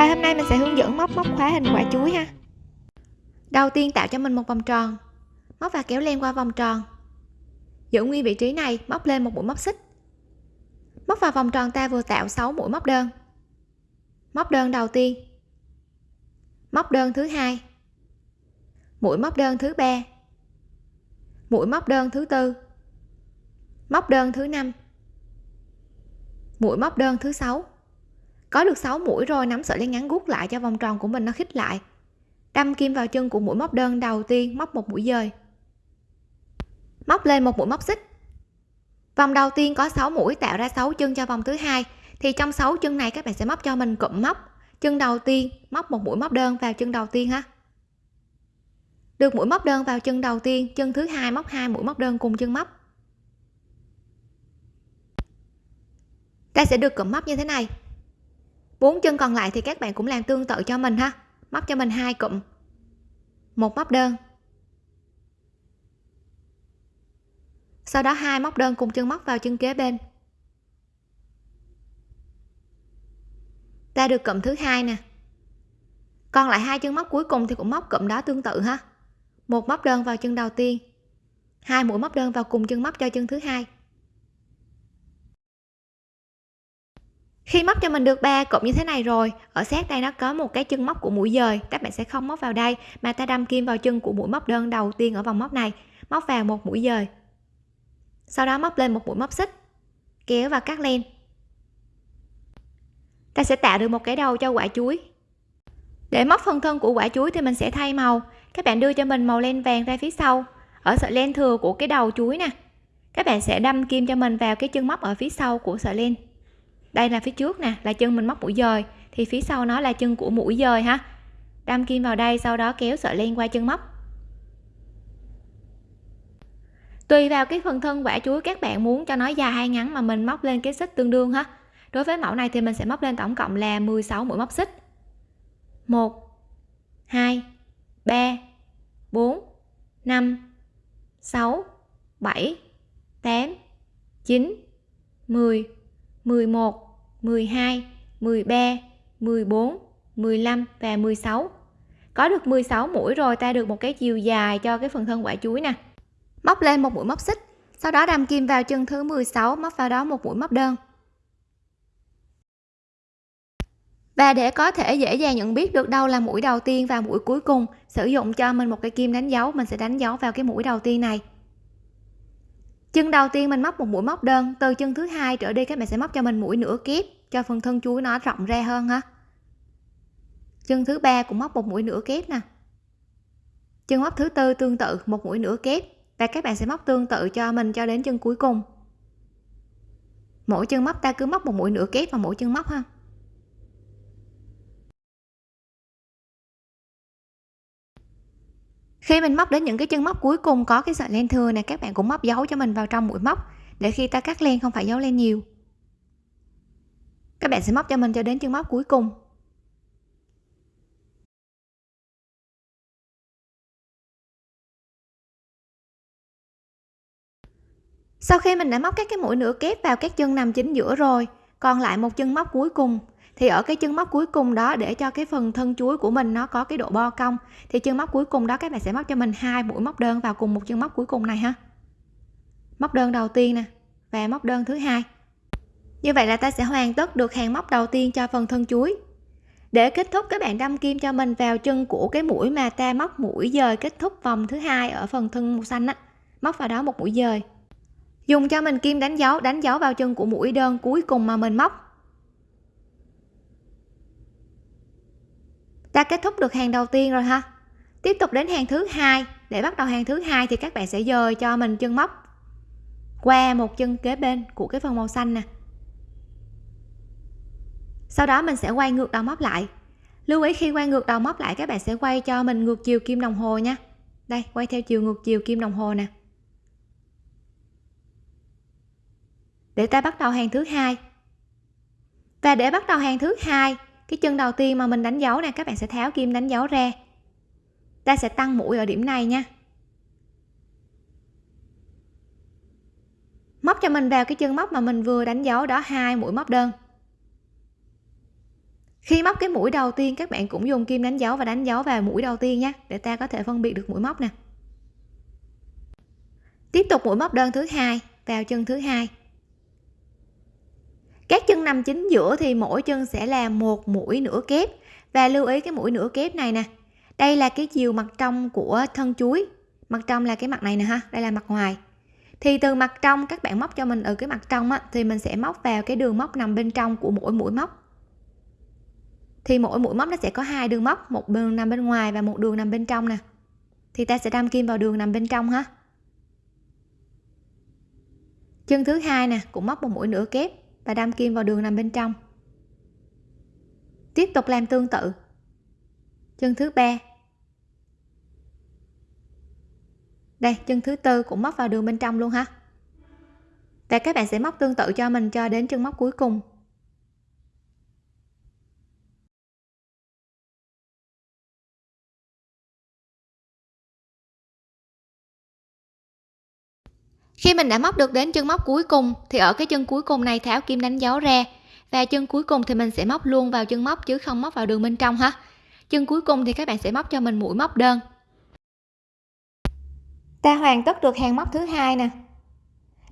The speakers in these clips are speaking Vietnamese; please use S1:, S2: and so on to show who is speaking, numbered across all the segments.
S1: Và hôm nay mình sẽ hướng dẫn móc móc khóa hình quả chuối ha. Đầu tiên tạo cho mình một vòng tròn. Móc và kéo len qua vòng tròn. Giữ nguyên vị trí này, móc lên một mũi móc xích. Móc vào vòng tròn ta vừa tạo 6 mũi móc đơn. Móc đơn đầu tiên. Móc đơn thứ hai. Mũi móc đơn thứ ba. Mũi móc đơn thứ tư. Móc đơn thứ năm. Mũi móc đơn thứ sáu có được 6 mũi rồi, nắm sợi len ngắn gút lại cho vòng tròn của mình nó khít lại. Đâm kim vào chân của mũi móc đơn đầu tiên, móc một mũi dời. Móc lên một mũi móc xích. Vòng đầu tiên có 6 mũi, tạo ra 6 chân cho vòng thứ hai. Thì trong 6 chân này các bạn sẽ móc cho mình cụm móc. Chân đầu tiên, móc một mũi móc đơn vào chân đầu tiên ha. Được mũi móc đơn vào chân đầu tiên, chân thứ hai móc hai mũi móc đơn cùng chân móc. Ta sẽ được cụm móc như thế này bốn chân còn lại thì các bạn cũng làm tương tự cho mình ha. Móc cho mình hai cụm. Một móc đơn. Sau đó hai móc đơn cùng chân móc vào chân kế bên. Ta được cụm thứ hai nè. Còn lại hai chân móc cuối cùng thì cũng móc cụm đó tương tự ha. Một móc đơn vào chân đầu tiên. Hai mũi móc đơn vào cùng chân móc cho chân thứ hai. Khi móc cho mình được ba cụm như thế này rồi, ở sát đây nó có một cái chân móc của mũi dời. Các bạn sẽ không móc vào đây, mà ta đâm kim vào chân của mũi móc đơn đầu tiên ở vòng móc này. Móc vào một mũi dời. Sau đó móc lên một mũi móc xích, kéo và cắt len. Ta sẽ tạo được một cái đầu cho quả chuối. Để móc phần thân của quả chuối thì mình sẽ thay màu. Các bạn đưa cho mình màu len vàng ra phía sau, ở sợi len thừa của cái đầu chuối nè. Các bạn sẽ đâm kim cho mình vào cái chân móc ở phía sau của sợi len đây là phía trước nè, là chân mình móc mũi dời. Thì phía sau nó là chân của mũi dời ha. Đâm kim vào đây, sau đó kéo sợi len qua chân móc. Tùy vào cái phần thân quả chuối các bạn muốn cho nó dài hay ngắn mà mình móc lên cái xích tương đương ha. Đối với mẫu này thì mình sẽ móc lên tổng cộng là 16 mũi móc xích. 1 2 3 4 5 6 7 8 9 10 11 12 13 14 15 và 16 có được 16 mũi rồi ta được một cái chiều dài cho cái phần thân quả chuối nè. Móc lên một mũi móc xích, sau đó đâm kim vào chân thứ 16 móc vào đó một mũi móc đơn. Và để có thể dễ dàng nhận biết được đâu là mũi đầu tiên và mũi cuối cùng, sử dụng cho mình một cái kim đánh dấu, mình sẽ đánh dấu vào cái mũi đầu tiên này chân đầu tiên mình móc một mũi móc đơn, từ chân thứ hai trở đi, các bạn sẽ móc cho mình mũi nửa kép, cho phần thân chuối nó rộng ra hơn ha. Chân thứ ba cũng móc một mũi nửa kép nè. Chân móc thứ tư tương tự, một mũi nửa kép, và các bạn sẽ móc tương tự cho mình cho đến chân cuối cùng. Mỗi chân móc ta cứ móc một mũi nửa kép vào mỗi chân móc ha. Khi mình móc đến những cái chân móc cuối cùng có cái sợi len thừa này, các bạn cũng móc dấu cho mình vào trong mũi móc để khi ta cắt len không phải dấu len nhiều. Các bạn sẽ móc cho mình cho đến chân móc cuối cùng. Sau khi mình đã móc các cái mũi nửa kép vào các chân nằm chính giữa rồi, còn lại một chân móc cuối cùng thì ở cái chân móc cuối cùng đó, để cho cái phần thân chuối của mình nó có cái độ bo cong, thì chân móc cuối cùng đó các bạn sẽ móc cho mình hai mũi móc đơn vào cùng một chân móc cuối cùng này ha. Móc đơn đầu tiên nè và móc đơn thứ hai. Như vậy là ta sẽ hoàn tất được hàng móc đầu tiên cho phần thân chuối. Để kết thúc, các bạn đâm kim cho mình vào chân của cái mũi mà ta móc mũi dời kết thúc vòng thứ hai ở phần thân màu xanh á. Móc vào đó một mũi dời. Dùng cho mình kim đánh dấu đánh dấu vào chân của mũi đơn cuối cùng mà mình móc. Ta kết thúc được hàng đầu tiên rồi ha? Tiếp tục đến hàng thứ hai. Để bắt đầu hàng thứ hai thì các bạn sẽ dời cho mình chân móc. Qua một chân kế bên của cái phần màu xanh nè. Sau đó mình sẽ quay ngược đầu móc lại. Lưu ý khi quay ngược đầu móc lại, các bạn sẽ quay cho mình ngược chiều kim đồng hồ nha. Đây, quay theo chiều ngược chiều kim đồng hồ nè. Để ta bắt đầu hàng thứ hai. Và để bắt đầu hàng thứ hai cái chân đầu tiên mà mình đánh dấu này các bạn sẽ tháo kim đánh dấu ra. Ta sẽ tăng mũi ở điểm này nha. Móc cho mình vào cái chân móc mà mình vừa đánh dấu đó, hai mũi móc đơn. Khi móc cái mũi đầu tiên, các bạn cũng dùng kim đánh dấu và đánh dấu vào mũi đầu tiên nhé để ta có thể phân biệt được mũi móc nè. Tiếp tục mũi móc đơn thứ hai, vào chân thứ hai các chân nằm chính giữa thì mỗi chân sẽ là một mũi nửa kép. Và lưu ý cái mũi nửa kép này nè. Đây là cái chiều mặt trong của thân chuối. Mặt trong là cái mặt này nè ha đây là mặt ngoài. Thì từ mặt trong các bạn móc cho mình ở cái mặt trong á, thì mình sẽ móc vào cái đường móc nằm bên trong của mỗi mũi móc. Thì mỗi mũi móc nó sẽ có hai đường móc một đường nằm bên ngoài và một đường nằm bên trong nè. Thì ta sẽ đâm kim vào đường nằm bên trong ha. Chân thứ hai nè cũng móc một mũi nửa kép và đâm kim vào đường nằm bên trong. Tiếp tục làm tương tự. Chân thứ ba. Đây, chân thứ tư cũng móc vào đường bên trong luôn ha. Và các bạn sẽ móc tương tự cho mình cho đến chân móc cuối cùng. Khi mình đã móc được đến chân móc cuối cùng, thì ở cái chân cuối cùng này tháo kim đánh dấu ra. Và chân cuối cùng thì mình sẽ móc luôn vào chân móc chứ không móc vào đường bên trong ha. Chân cuối cùng thì các bạn sẽ móc cho mình mũi móc đơn. Ta hoàn tất được hàng móc thứ hai nè.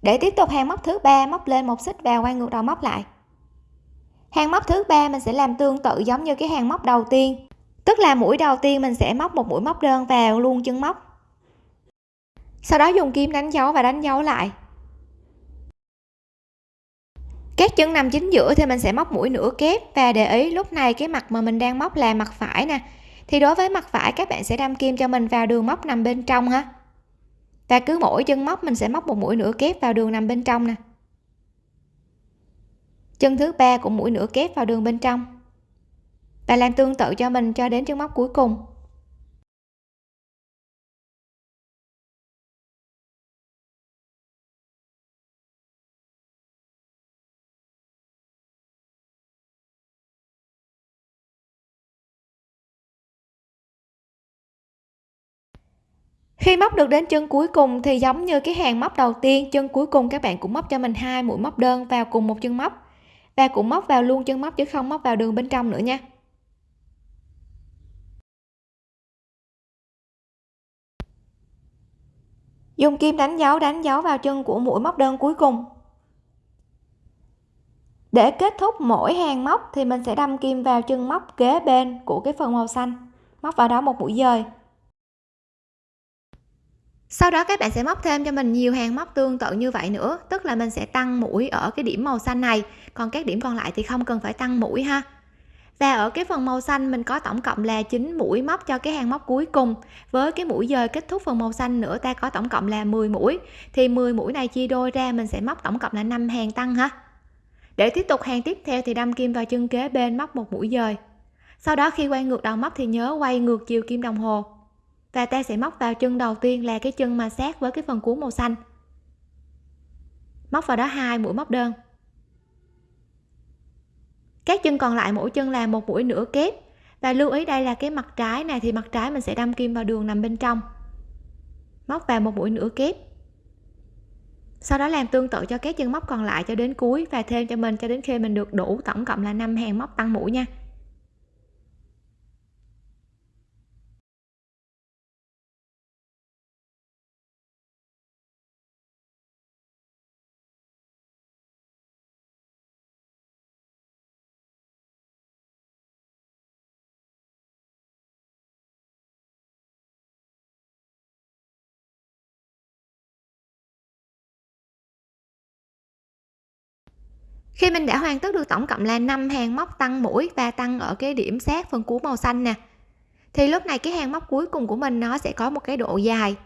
S1: Để tiếp tục hàng móc thứ ba, móc lên một xích và quay ngược đầu móc lại. Hàng móc thứ ba mình sẽ làm tương tự giống như cái hàng móc đầu tiên. Tức là mũi đầu tiên mình sẽ móc một mũi móc đơn vào luôn chân móc sau đó dùng kim đánh dấu và đánh dấu lại. Các chân nằm chính giữa thì mình sẽ móc mũi nửa kép và để ý lúc này cái mặt mà mình đang móc là mặt phải nè. Thì đối với mặt phải, các bạn sẽ đâm kim cho mình vào đường móc nằm bên trong ha. Và cứ mỗi chân móc, mình sẽ móc một mũi nửa kép vào đường nằm bên trong nè. Chân thứ ba cũng mũi nửa kép vào đường bên trong. Và làm tương tự cho mình cho đến chân móc cuối cùng. Khi móc được đến chân cuối cùng thì giống như cái hàng móc đầu tiên, chân cuối cùng các bạn cũng móc cho mình hai mũi móc đơn vào cùng một chân móc. Và cũng móc vào luôn chân móc chứ không móc vào đường bên trong nữa nha. Dùng kim đánh dấu đánh dấu vào chân của mũi móc đơn cuối cùng. Để kết thúc mỗi hàng móc thì mình sẽ đâm kim vào chân móc kế bên của cái phần màu xanh, móc vào đó một mũi dời sau đó các bạn sẽ móc thêm cho mình nhiều hàng móc tương tự như vậy nữa, tức là mình sẽ tăng mũi ở cái điểm màu xanh này. Còn các điểm còn lại thì không cần phải tăng mũi ha. Và ở cái phần màu xanh, mình có tổng cộng là 9 mũi móc cho cái hàng móc cuối cùng. Với cái mũi dời kết thúc phần màu xanh nữa, ta có tổng cộng là 10 mũi. Thì 10 mũi này chia đôi ra, mình sẽ móc tổng cộng là 5 hàng tăng ha. Để tiếp tục hàng tiếp theo thì đâm kim vào chân kế bên móc một mũi dời. Sau đó khi quay ngược đầu móc thì nhớ quay ngược chiều kim đồng hồ và ta sẽ móc vào chân đầu tiên là cái chân mà sát với cái phần cuốn màu xanh. Móc vào đó hai mũi móc đơn. Các chân còn lại mỗi chân là một mũi nửa kép. Và lưu ý đây là cái mặt trái này thì mặt trái mình sẽ đâm kim vào đường nằm bên trong. Móc vào một mũi nửa kép. Sau đó làm tương tự cho các chân móc còn lại cho đến cuối và thêm cho mình cho đến khi mình được đủ tổng cộng là 5 hàng móc tăng mũi nha. Khi mình đã hoàn tất được tổng cộng là 5 hàng móc tăng mũi và tăng ở cái điểm sát phần cuối màu xanh nè, thì lúc này cái hàng móc cuối cùng của mình nó sẽ có một cái độ dài.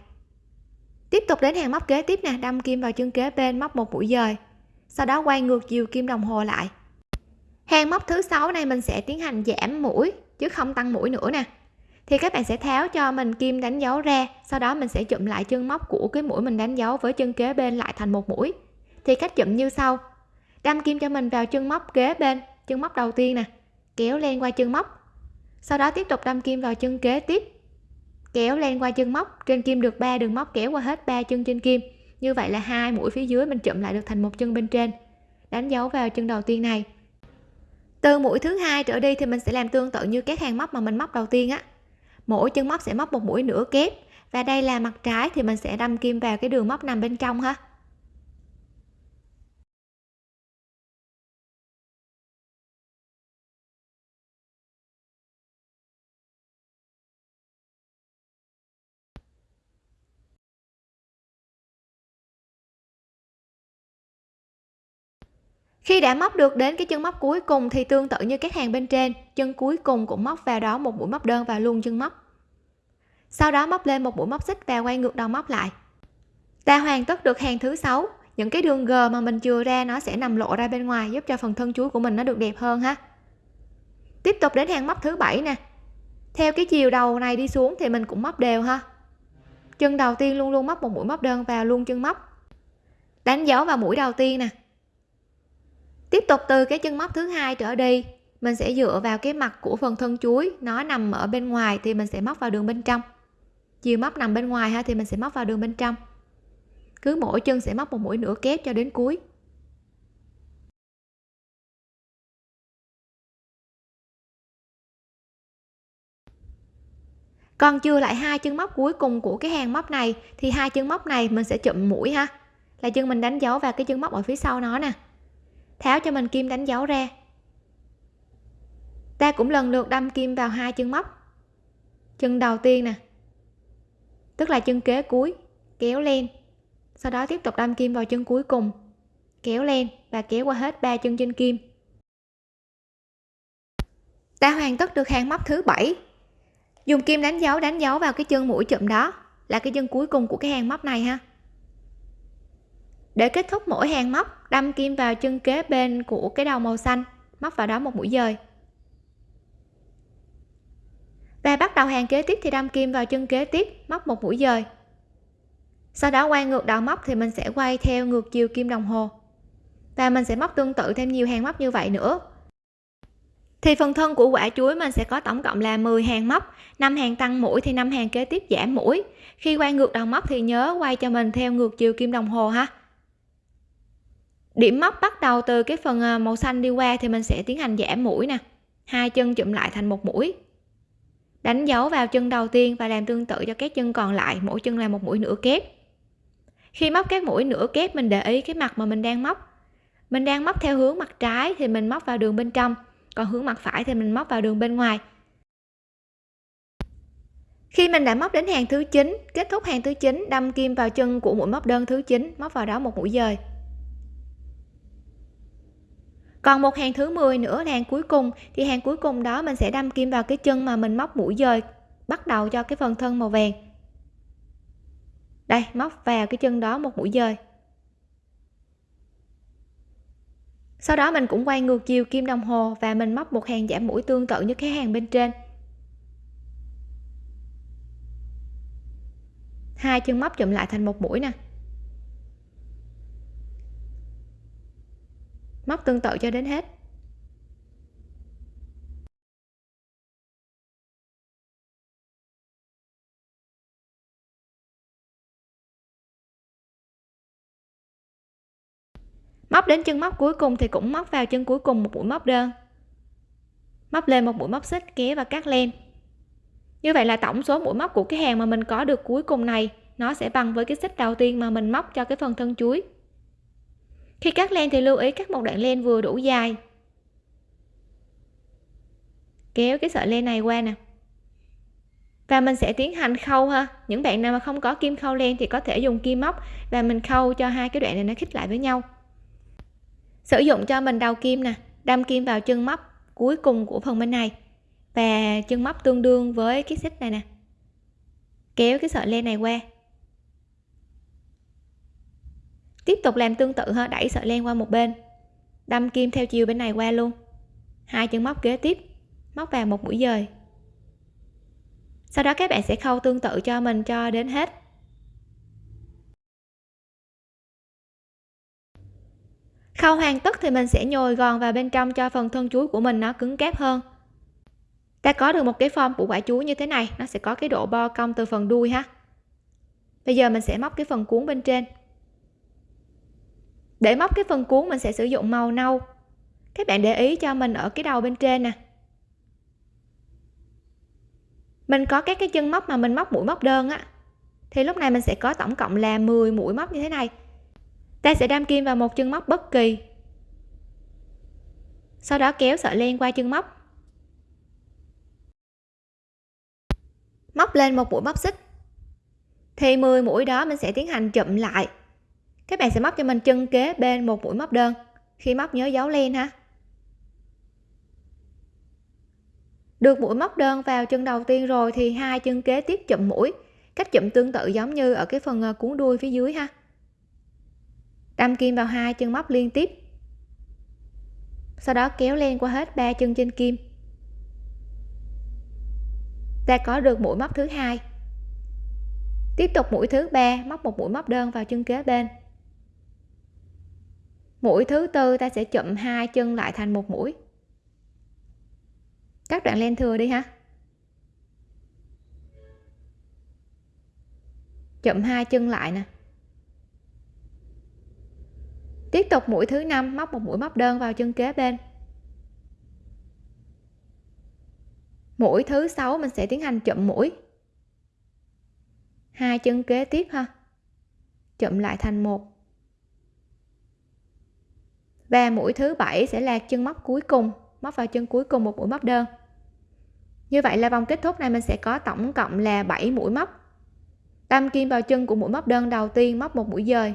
S1: Tiếp tục đến hàng móc kế tiếp nè, đâm kim vào chân kế bên móc một mũi dời, sau đó quay ngược chiều kim đồng hồ lại. Hàng móc thứ sáu này mình sẽ tiến hành giảm mũi, chứ không tăng mũi nữa nè. Thì các bạn sẽ tháo cho mình kim đánh dấu ra, sau đó mình sẽ chụm lại chân móc của cái mũi mình đánh dấu với chân kế bên lại thành một mũi. Thì cách chụm như sau đâm kim cho mình vào chân móc kế bên, chân móc đầu tiên nè. Kéo len qua chân móc. Sau đó tiếp tục đâm kim vào chân kế tiếp. Kéo len qua chân móc. Trên kim được 3 đường móc kéo qua hết ba chân trên kim. Như vậy là hai mũi phía dưới mình chụm lại được thành một chân bên trên. Đánh dấu vào chân đầu tiên này. Từ mũi thứ hai trở đi thì mình sẽ làm tương tự như các hàng móc mà mình móc đầu tiên á. Mỗi chân móc sẽ móc một mũi nửa kép. Và đây là mặt trái thì mình sẽ đâm kim vào cái đường móc nằm bên trong ha. Khi đã móc được đến cái chân móc cuối cùng thì tương tự như các hàng bên trên, chân cuối cùng cũng móc vào đó một mũi móc đơn và luôn chân móc. Sau đó móc lên một mũi móc xích và quay ngược đầu móc lại. Ta hoàn tất được hàng thứ sáu. Những cái đường g mà mình chừa ra nó sẽ nằm lộ ra bên ngoài, giúp cho phần thân chuối của mình nó được đẹp hơn ha. Tiếp tục đến hàng móc thứ bảy nè. Theo cái chiều đầu này đi xuống thì mình cũng móc đều ha. Chân đầu tiên luôn luôn móc một mũi móc đơn vào luôn chân móc. Đánh dấu vào mũi đầu tiên nè tiếp tục từ cái chân móc thứ hai trở đi. Mình sẽ dựa vào cái mặt của phần thân chuối, nó nằm ở bên ngoài thì mình sẽ móc vào đường bên trong. Chiều móc nằm bên ngoài ha, thì mình sẽ móc vào đường bên trong. Cứ mỗi chân sẽ móc một mũi nửa kép cho đến cuối. Còn chưa lại hai chân móc cuối cùng của cái hàng móc này, thì hai chân móc này mình sẽ chụm mũi ha. Là chân mình đánh dấu vào cái chân móc ở phía sau nó nè tháo cho mình kim đánh dấu ra. Ta cũng lần lượt đâm kim vào hai chân móc. Chân đầu tiên nè, tức là chân kế cuối, kéo lên. Sau đó tiếp tục đâm kim vào chân cuối cùng, kéo lên và kéo qua hết ba chân trên kim. Ta hoàn tất được hàng móc thứ bảy. Dùng kim đánh dấu đánh dấu vào cái chân mũi chụm đó, là cái chân cuối cùng của cái hàng móc này ha. Để kết thúc mỗi hàng móc đâm kim vào chân kế bên của cái đầu màu xanh, móc vào đó một mũi dời. Và bắt đầu hàng kế tiếp thì đâm kim vào chân kế tiếp, móc một mũi dời. Sau đó quay ngược đầu móc thì mình sẽ quay theo ngược chiều kim đồng hồ. Và mình sẽ móc tương tự thêm nhiều hàng móc như vậy nữa. Thì phần thân của quả chuối mình sẽ có tổng cộng là 10 hàng móc 5 hàng tăng mũi thì 5 hàng kế tiếp giảm mũi. Khi quay ngược đầu móc thì nhớ quay cho mình theo ngược chiều kim đồng hồ ha điểm móc bắt đầu từ cái phần ờ, màu xanh đi qua thì mình sẽ tiến hành giảm mũi nè. Hai chân chụm lại thành một mũi. Đánh dấu vào chân đầu tiên và làm tương tự cho các chân còn lại, mỗi chân là một mũi nửa kép. Khi móc các mũi nửa kép, mình để ý cái mặt mà mình đang móc. Mình đang móc theo hướng mặt trái thì mình móc vào đường bên trong, còn hướng mặt phải thì mình móc vào đường bên ngoài. Khi mình đã móc đến hàng thứ 9 kết thúc hàng thứ 9 đâm kim vào chân của mũi móc đơn thứ 9 móc vào đó một mũi dời còn một hàng thứ 10 nữa là hàng cuối cùng. Thì hàng cuối cùng đó mình sẽ đâm kim vào cái chân mà mình móc mũi dời, bắt đầu cho cái phần thân màu vàng. Đây, móc vào cái chân đó một mũi dời. Sau đó mình cũng quay ngược chiều kim đồng hồ và mình móc một hàng giảm mũi tương tự như cái hàng bên trên. Hai chân móc chụm lại thành một mũi nè. Móc tương tự cho đến hết. Móc đến chân móc cuối cùng thì cũng móc vào chân cuối cùng một mũi móc đơn. Móc lên một mũi móc xích kéo và cắt len. Như vậy là tổng số mũi móc của cái hàng mà mình có được cuối cùng này, nó sẽ bằng với cái xích đầu tiên mà mình móc cho cái phần thân chuối khi cắt len thì lưu ý cắt một đoạn len vừa đủ dài. Kéo cái sợi len này qua nè. Và mình sẽ tiến hành khâu ha. Những bạn nào mà không có kim khâu len thì có thể dùng kim móc và mình khâu cho hai cái đoạn này nó khít lại với nhau. Sử dụng cho mình đầu kim nè, đâm kim vào chân móc cuối cùng của phần bên này. Và chân móc tương đương với cái xích này nè. Kéo cái sợi len này qua. Tiếp tục làm tương tự ha, đẩy sợi len qua một bên. Đâm kim theo chiều bên này qua luôn. Hai chân móc kế tiếp, móc vào một mũi dời. Sau đó các bạn sẽ khâu tương tự cho mình cho đến hết. Khâu hoàn tất thì mình sẽ nhồi gòn vào bên trong cho phần thân chuối của mình nó cứng cáp hơn. Ta có được một cái form của quả chuối như thế này, nó sẽ có cái độ bo cong từ phần đuôi ha. Bây giờ mình sẽ móc cái phần cuốn bên trên để móc cái phần cuốn mình sẽ sử dụng màu nâu. Các bạn để ý cho mình ở cái đầu bên trên nè. Mình có các cái chân móc mà mình móc mũi móc đơn á, thì lúc này mình sẽ có tổng cộng là 10 mũi móc như thế này. Ta sẽ đâm kim vào một chân móc bất kỳ. Sau đó kéo sợi len qua chân móc. Móc lên một mũi móc xích. Thì 10 mũi đó mình sẽ tiến hành chụm lại các bạn sẽ móc cho mình chân kế bên một mũi móc đơn. Khi móc nhớ dấu len ha. Được mũi móc đơn vào chân đầu tiên rồi thì hai chân kế tiếp chụm mũi. Cách chụm tương tự giống như ở cái phần ờ, cuốn đuôi phía dưới ha. Đâm kim vào hai chân móc liên tiếp. Sau đó kéo len qua hết ba chân trên kim. Ta có được mũi móc thứ hai. Tiếp tục mũi thứ ba, móc một mũi móc đơn vào chân kế bên mũi thứ tư ta sẽ chụm hai chân lại thành một mũi. Các đoạn len thừa đi ha. Chụm hai chân lại nè. Tiếp tục mũi thứ năm, móc một mũi móc đơn vào chân kế bên. Mũi thứ sáu mình sẽ tiến hành chụm mũi. Hai chân kế tiếp ha. Chụm lại thành một và mũi thứ bảy sẽ là chân móc cuối cùng, móc vào chân cuối cùng một mũi móc đơn. Như vậy là vòng kết thúc này mình sẽ có tổng cộng là 7 mũi móc. Đâm kim vào chân của mũi móc đơn đầu tiên, móc một mũi dời.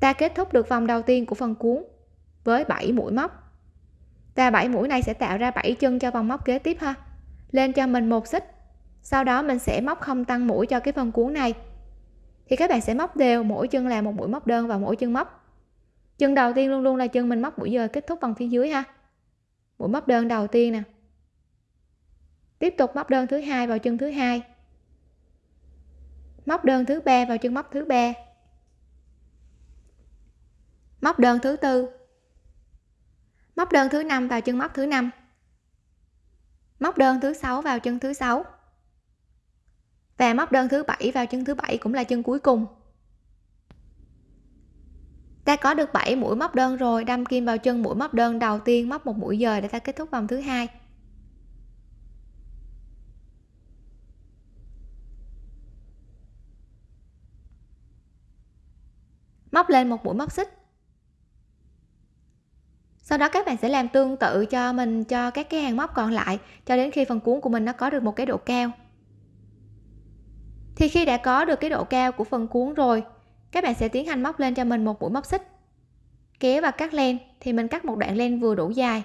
S1: Ta kết thúc được vòng đầu tiên của phần cuốn với 7 mũi móc. Và 7 mũi này sẽ tạo ra 7 chân cho vòng móc kế tiếp ha. Lên cho mình một xích, sau đó mình sẽ móc không tăng mũi cho cái phần cuốn này thì các bạn sẽ móc đều, mỗi chân là một mũi móc đơn vào mỗi chân móc. Chân đầu tiên luôn luôn là chân mình móc mũi dời kết thúc bằng phía dưới ha. Mũi móc đơn đầu tiên nè. Tiếp tục móc đơn thứ hai vào chân thứ hai. Móc đơn thứ ba vào chân móc thứ ba. Móc đơn thứ tư. Móc đơn thứ năm vào chân móc thứ năm. Móc đơn thứ sáu vào chân thứ sáu và móc đơn thứ bảy vào chân thứ bảy cũng là chân cuối cùng. Ta có được 7 mũi móc đơn rồi, đâm kim vào chân mũi móc đơn đầu tiên, móc một mũi dời để ta kết thúc vòng thứ hai. Móc lên một mũi móc xích. Sau đó các bạn sẽ làm tương tự cho mình, cho các cái hàng móc còn lại, cho đến khi phần cuốn của mình nó có được một cái độ cao thì khi đã có được cái độ cao của phần cuốn rồi, các bạn sẽ tiến hành móc lên cho mình một mũi móc xích. Kéo và cắt len thì mình cắt một đoạn len vừa đủ dài.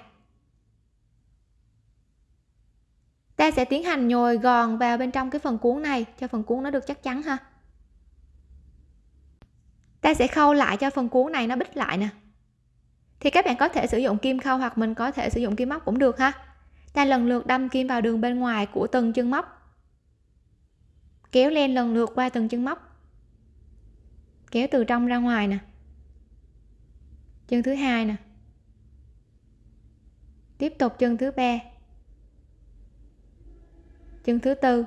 S1: Ta sẽ tiến hành nhồi gòn vào bên trong cái phần cuốn này cho phần cuốn nó được chắc chắn ha. Ta sẽ khâu lại cho phần cuốn này nó bít lại nè. Thì các bạn có thể sử dụng kim khâu hoặc mình có thể sử dụng kim móc cũng được ha. Ta lần lượt đâm kim vào đường bên ngoài của từng chân móc kéo len lần lượt qua từng chân móc. Kéo từ trong ra ngoài nè. Chân thứ hai nè. Tiếp tục chân thứ ba. Chân thứ tư.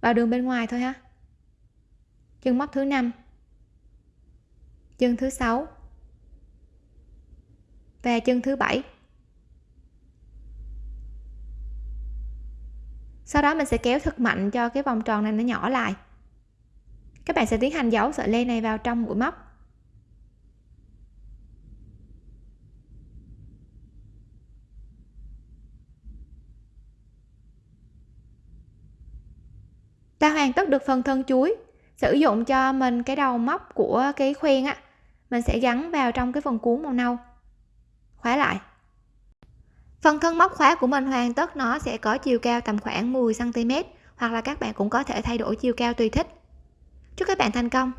S1: Vào đường bên ngoài thôi ha. Chân móc thứ năm. Chân thứ sáu. Và chân thứ bảy. Sau đó mình sẽ kéo thật mạnh cho cái vòng tròn này nó nhỏ lại. Các bạn sẽ tiến hành giấu sợi len này vào trong mũi móc. Ta hoàn tất được phần thân chuối. Sử dụng cho mình cái đầu móc của cái khoen á. Mình sẽ gắn vào trong cái phần cuốn màu nâu. Khóa lại phần thân móc khóa của mình hoàn tất nó sẽ có chiều cao tầm khoảng 10 cm hoặc là các bạn cũng có thể thay đổi chiều cao tùy thích. Chúc các bạn thành công!